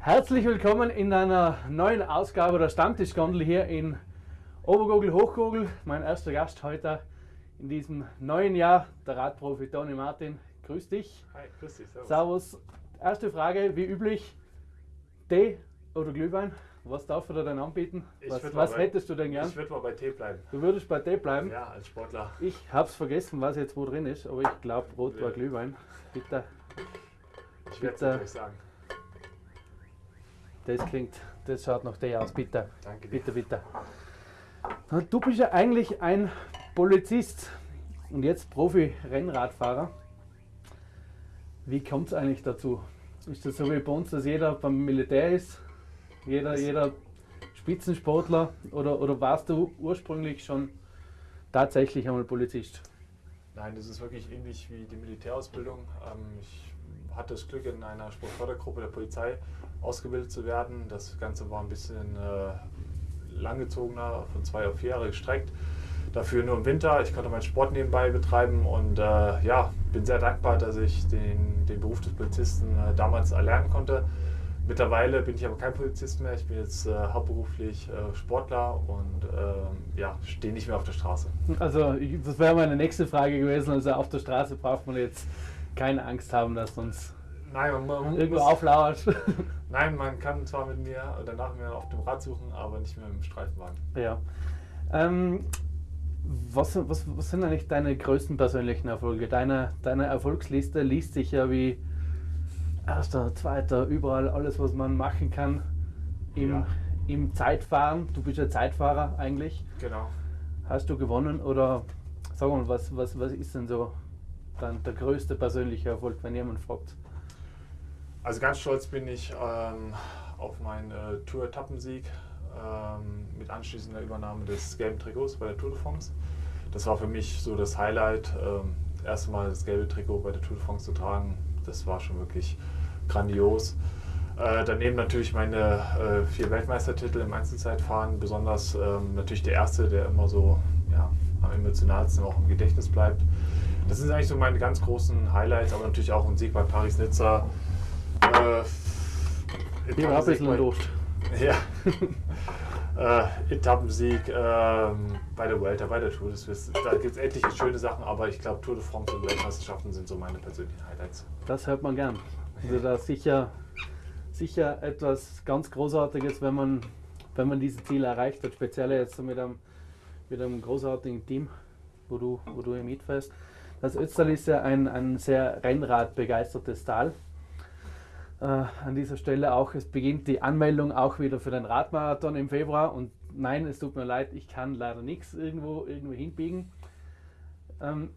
Herzlich willkommen in einer neuen Ausgabe der Stammtischgondel hier in Obergogel, Hochgogel. Mein erster Gast heute in diesem neuen Jahr, der Radprofi Toni Martin. Grüß dich. Hi, grüß dich. Servus. Servus. Erste Frage, wie üblich, Tee oder Glühwein? Was darf er denn anbieten? Was, was bei- hättest du denn gern? Ich würde mal bei Tee bleiben. Du würdest bei Tee bleiben? Ja, als Sportler. Ich hab's vergessen, was jetzt wo drin ist, aber ich glaube, Rot war. Glühwein. Bitte. Ich werde es gleich sagen. Das klingt, das schaut nach Tee aus, bitte. Danke dir. Bitte, bitte. Du bist ja eigentlich ein Polizist und jetzt Profi-Rennradfahrer. Wie kommt es eigentlich dazu? Ist das so wie bei uns, dass jeder beim Militär ist? Jeder, jeder Spitzensportler? Oder, oder warst du ursprünglich schon tatsächlich einmal Polizist? Nein, das ist wirklich ähnlich wie die Militärausbildung. Ähm, ich hatte das Glück, in einer Sportfördergruppe der Polizei ausgebildet zu werden. Das Ganze war ein bisschen äh, langgezogener, von zwei auf vier Jahre gestreckt. Dafür nur im Winter. Ich konnte meinen Sport nebenbei betreiben und äh, ja, bin sehr dankbar, dass ich den, den Beruf des Polizisten äh, damals erlernen konnte. Mittlerweile bin ich aber kein Polizist mehr. Ich bin jetzt äh, hauptberuflich äh, Sportler und ähm, ja, stehe nicht mehr auf der Straße. Also, das wäre meine nächste Frage gewesen. Also, auf der Straße braucht man jetzt keine Angst haben, dass uns Nein, man, man irgendwo auflauert. Nein, man kann zwar mit mir oder nach mir auf dem Rad suchen, aber nicht mehr im Streifenwagen. Ja. Ähm, was, was, was sind eigentlich deine größten persönlichen Erfolge? Deine, deine Erfolgsliste liest sich ja wie erster, zweiter, überall alles, was man machen kann im, Ja. im Zeitfahren. Du bist ja Zeitfahrer eigentlich. Genau. Hast du gewonnen oder sag mal, was, was, was ist denn so dann der größte persönliche Erfolg, wenn jemand fragt? Also ganz stolz bin ich ähm, auf meinen äh, Tour-Etappensieg ähm, mit anschließender Übernahme des gelben Trikots bei der Tour de France. Das war für mich so das Highlight, ähm, das erste Mal das gelbe Trikot bei der Tour de France zu tragen. Das war schon wirklich grandios. Äh, daneben natürlich meine äh, vier Weltmeistertitel im Einzelzeitfahren, besonders ähm, natürlich der erste, der immer so ja, am emotionalsten auch im Gedächtnis bleibt. Das sind eigentlich so meine ganz großen Highlights, aber natürlich auch ein Sieg bei Paris-Nizza. Äh, Ich war ein bisschen Durst. Ja. äh, Etappensieg ähm, bei der Vuelta, bei der Tour. Das ist, da gibt es etliche schöne Sachen, aber ich glaube Tour de France und Weltmeisterschaften sind so meine persönlichen Highlights. Das hört man gern. Also da ist sicher, sicher etwas ganz Großartiges, wenn man, wenn man diese Ziele erreicht hat. Speziell jetzt mit einem, mit einem großartigen Team, wo du, wo du hier mitfährst. Das Ötztal ist ja ein, ein sehr Rennradbegeistertes Tal. Äh, an dieser Stelle auch, es beginnt die Anmeldung auch wieder für den Radmarathon im Februar. Und nein, es tut mir leid, ich kann leider nichts irgendwo, irgendwo hinbiegen. Ähm,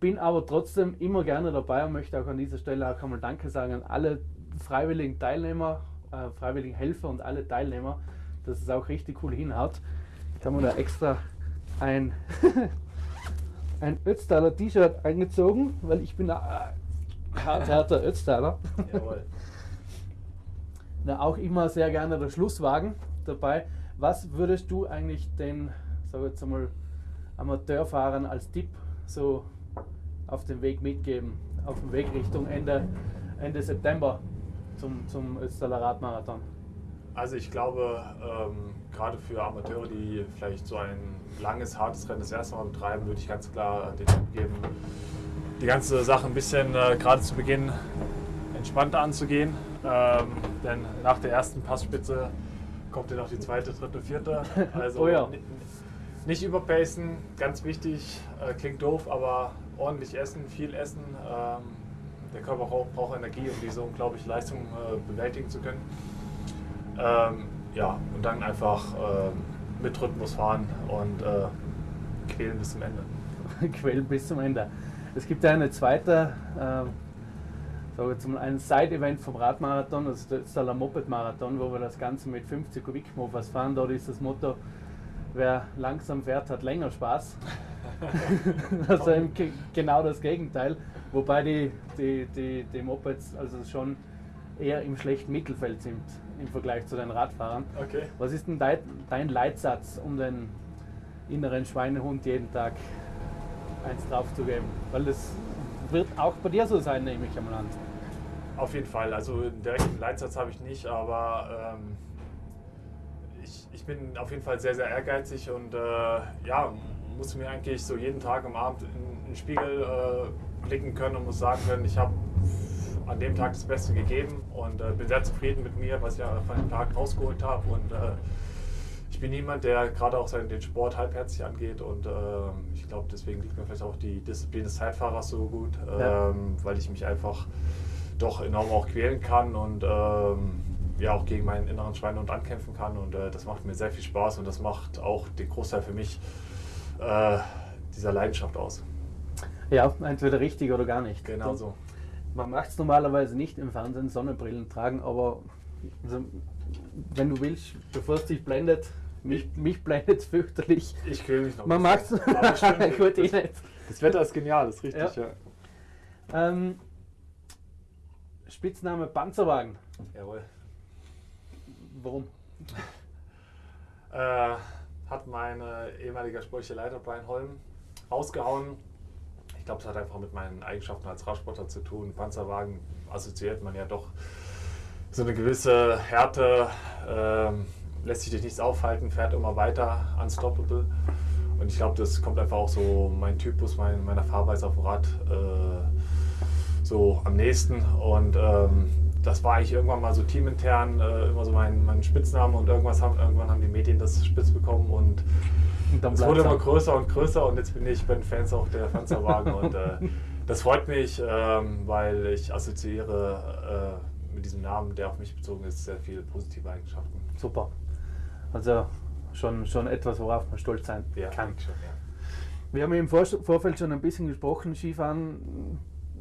bin aber trotzdem immer gerne dabei und möchte auch an dieser Stelle auch einmal Danke sagen an alle freiwilligen Teilnehmer, äh, freiwilligen Helfer und alle Teilnehmer, dass es auch richtig cool hinhaut. Ich habe mir da extra ein, ein Ötztaler T-Shirt eingezogen, weil ich bin ein äh, harter Ötztaler. Jawohl. Na, auch immer sehr gerne der Schlusswagen dabei. Was würdest du eigentlich den, sag jetzt einmal, Amateurfahrern als Tipp so auf den Weg mitgeben? Auf dem Weg Richtung Ende, Ende September zum, zum Ötztaler Radmarathon. Also ich glaube, ähm, gerade für Amateure, die vielleicht so ein langes, hartes Rennen das erste Mal betreiben, würde ich ganz klar den Tipp geben, die ganze Sache ein bisschen äh, gerade zu Beginn entspannter anzugehen. Ähm, denn nach der ersten Passspitze kommt dann noch die zweite, dritte, vierte. Also Oh ja. ni- nicht überpacen, ganz wichtig, äh, klingt doof, aber ordentlich essen, viel essen. Ähm, der Körper braucht, braucht Energie, um diese unglaubliche Leistung äh, bewältigen zu können. Ähm, ja, und dann einfach ähm, mit Rhythmus fahren und äh, quälen bis zum Ende. Quellen bis zum Ende. Es gibt ja eine zweite, äh, sage jetzt mal ein Side-Event vom Radmarathon, das ist der Moped-Marathon, wo wir das Ganze mit 50 Kubikmofas fahren. Dort ist das Motto, wer langsam fährt, hat länger Spaß. also genau das Gegenteil. Wobei die, die, die, die Mopeds also schon eher im schlechten Mittelfeld sind im Vergleich zu den Radfahrern. Okay. Was ist denn dein, Leitsatz, um den inneren Schweinehund jeden Tag eins draufzugeben? Weil das wird auch bei dir so sein, nehme ich einmal an. Auf jeden Fall. Also einen direkten Leitsatz habe ich nicht, aber ähm, ich, ich bin auf jeden Fall sehr, sehr ehrgeizig und äh, ja, muss mir eigentlich so jeden Tag am Abend in, in den Spiegel äh, blicken können und muss sagen können, ich habe an dem Tag das Beste gegeben und äh, bin sehr zufrieden mit mir, was ich ja von dem Tag rausgeholt habe und äh, ich bin niemand, der gerade auch den Sport halbherzig angeht und ähm, ich glaube, deswegen liegt mir vielleicht auch die Disziplin des Zeitfahrers so gut, ja. ähm, weil ich mich einfach doch enorm auch quälen kann und ähm, ja auch gegen meinen inneren Schweinehund ankämpfen kann und äh, das macht mir sehr viel Spaß und das macht auch den Großteil für mich äh, dieser Leidenschaft aus. Ja, entweder richtig oder gar nicht. Genau so. Man macht es normalerweise nicht im Fernsehen, Sonnenbrillen tragen, aber also, wenn du willst, bevor es dich blendet, mich, mich blendet es fürchterlich. Ich quäle mich noch. Man mag es. Gut, eh nicht. Das Wetter ist genial, das ist richtig, ja. ja. Ähm, Spitzname Panzerwagen. Jawohl. Warum? Äh, hat mein ehemaliger sportlicher Leiter Brian Holm rausgehauen. Ich glaube, es hat einfach mit meinen Eigenschaften als Radsportler zu tun. Panzerwagen assoziiert man ja doch so eine gewisse Härte, ähm, lässt sich durch nichts aufhalten, fährt immer weiter, unstoppable. Und ich glaube, das kommt einfach auch so mein Typus, mein, meiner Fahrweise auf dem Rad äh, so am nächsten. Und ähm, das war eigentlich irgendwann mal so teamintern äh, immer so mein, mein Spitzname und irgendwas haben, irgendwann haben die Medien das spitz bekommen und es wurde immer größer und größer und jetzt bin ich bei den Fans auch der Panzerwagen und äh, das freut mich, ähm, weil ich assoziiere äh, mit diesem Namen, der auf mich bezogen ist, sehr viele positive Eigenschaften. Super. Also schon, schon etwas, worauf man stolz sein ja, kann. Schon, ja. Wir haben im Vorfeld schon ein bisschen gesprochen, Skifahren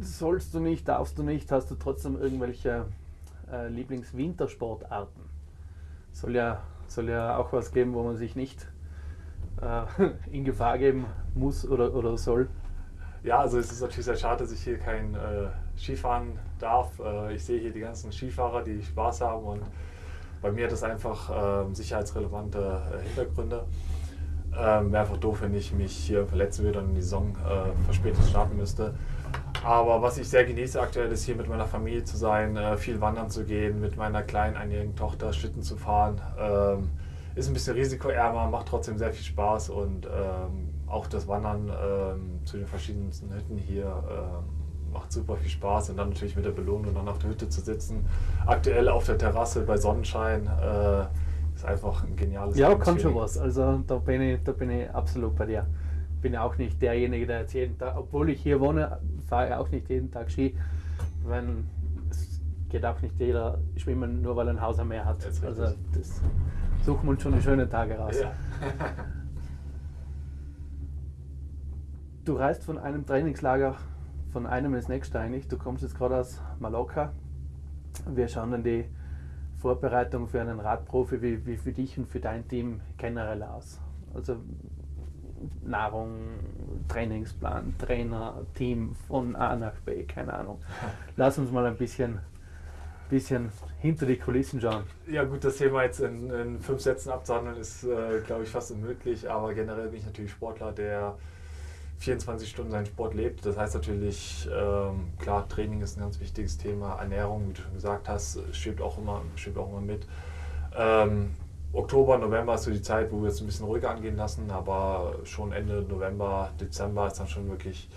sollst du nicht, darfst du nicht, hast du trotzdem irgendwelche äh, Lieblingswintersportarten? Soll ja, soll ja auch was geben, wo man sich nicht in Gefahr geben muss oder, oder soll. Ja, also es ist natürlich sehr schade, dass ich hier kein äh, Skifahren darf. Äh, ich sehe hier die ganzen Skifahrer, die Spaß haben und bei mir hat das einfach ähm, sicherheitsrelevante äh, Hintergründe. Ähm, Wäre einfach doof, wenn ich mich hier verletzen würde und die Saison äh, verspätet starten müsste. Aber was ich sehr genieße aktuell ist hier mit meiner Familie zu sein, äh, viel wandern zu gehen, mit meiner kleinen einjährigen Tochter Schlitten zu fahren. Ähm, ist ein bisschen risikoärmer, macht trotzdem sehr viel Spaß und ähm, auch das Wandern ähm, zu den verschiedensten Hütten hier ähm, macht super viel Spaß und dann natürlich mit der Belohnung dann auf der Hütte zu sitzen. Aktuell auf der Terrasse bei Sonnenschein äh, ist einfach ein geniales Ja, kann schon was. Also da bin ich, da bin ich absolut bei dir. Bin ja auch nicht derjenige, der jetzt jeden Tag, obwohl ich hier wohne, fahre ich auch nicht jeden Tag Ski. Wenn, es geht auch nicht jeder schwimmen, nur weil er ein Haus am Meer hat. Das also das suchen wir uns schon die schönen Tage raus. Ja. du reist von einem Trainingslager von einem ins nächste eigentlich. Du kommst jetzt gerade aus Mallorca. Wir schauen dann die Vorbereitung für einen Radprofi wie, wie für dich und für dein Team generell aus? Also Nahrung, Trainingsplan, Trainer, Team von A nach B, keine Ahnung. Lass uns mal ein bisschen, bisschen hinter die Kulissen schauen. Ja gut, das Thema jetzt in, in fünf Sätzen abzuhandeln ist, äh, glaube ich, fast unmöglich, aber generell bin ich natürlich Sportler, der 24 Stunden seinen Sport lebt. Das heißt natürlich, ähm, klar, Training ist ein ganz wichtiges Thema, Ernährung, wie du schon gesagt hast, schwebt auch immer, schwebt auch immer mit. Ähm, Oktober, November ist so die Zeit, wo wir es ein bisschen ruhiger angehen lassen, aber schon Ende November, Dezember ist dann schon wirklich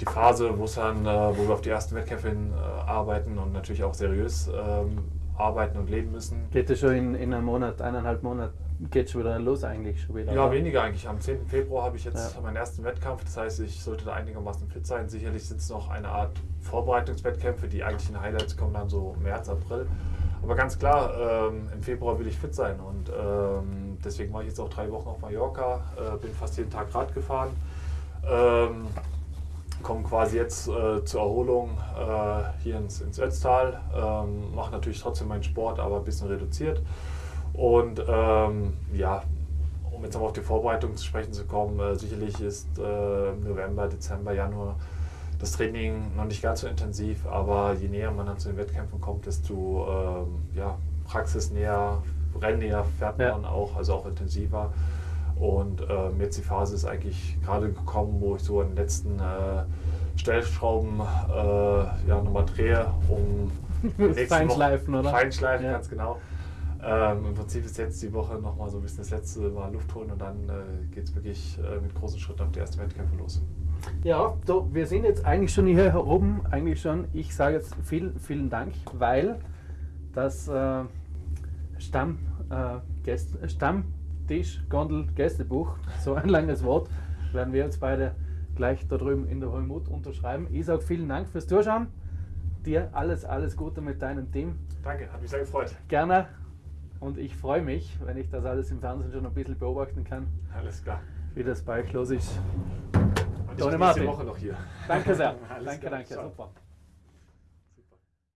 die Phase, wo es dann, äh, wo wir auf die ersten Wettkämpfe hin äh, arbeiten und natürlich auch seriös ähm, arbeiten und leben müssen. Geht es schon in, in einem Monat, eineinhalb Monat, geht schon wieder los eigentlich schon wieder? Ja, weniger eigentlich. Am 10. Februar habe ich jetzt ja. meinen ersten Wettkampf, das heißt, ich sollte da einigermaßen fit sein. Sicherlich sind es noch eine Art Vorbereitungswettkämpfe, die eigentlichen Highlights kommen dann so März, April. Aber ganz klar, ähm, im Februar will ich fit sein und ähm, deswegen mache ich jetzt auch drei Wochen auf Mallorca, äh, bin fast jeden Tag Rad gefahren, ähm, komme quasi jetzt äh, zur Erholung äh, hier ins, ins Ötztal, ähm, mache natürlich trotzdem meinen Sport, aber ein bisschen reduziert und ähm, ja, um jetzt nochmal auf die Vorbereitung zu sprechen zu kommen, äh, sicherlich ist äh, November, Dezember, Januar das Training noch nicht ganz so intensiv, aber je näher man dann zu den Wettkämpfen kommt, desto ähm, ja, praxisnäher, rennnäher fährt man ja. auch, also auch intensiver. Und ähm, jetzt die Phase ist eigentlich gerade gekommen, wo ich so in den letzten äh, Stellschrauben äh, ja, nochmal drehe, um Feinschleifen, oder? Feinschleifen, ja. ganz genau. Ähm, Im Prinzip ist jetzt die Woche nochmal so ein bisschen das letzte Mal Luft holen und dann äh, geht es wirklich äh, mit großen Schritten auf die ersten Wettkämpfe los. Ja, so, wir sind jetzt eigentlich schon hier oben, eigentlich schon. Ich sage jetzt vielen, vielen Dank, weil das äh, Stamm, äh, Stammtisch, Gondel, Gästebuch, so ein langes Wort, werden wir jetzt beide gleich da drüben in der Holmut unterschreiben. Ich sage vielen Dank fürs Zuschauen. Dir alles, alles Gute mit deinem Team. Danke, hat mich sehr gefreut. Gerne. Und ich freue mich, wenn ich das alles im Fernsehen schon ein bisschen beobachten kann. Alles klar. Wie das bei los ist. Und ich nächste Woche noch hier. Danke sehr. danke, klar. danke. Super.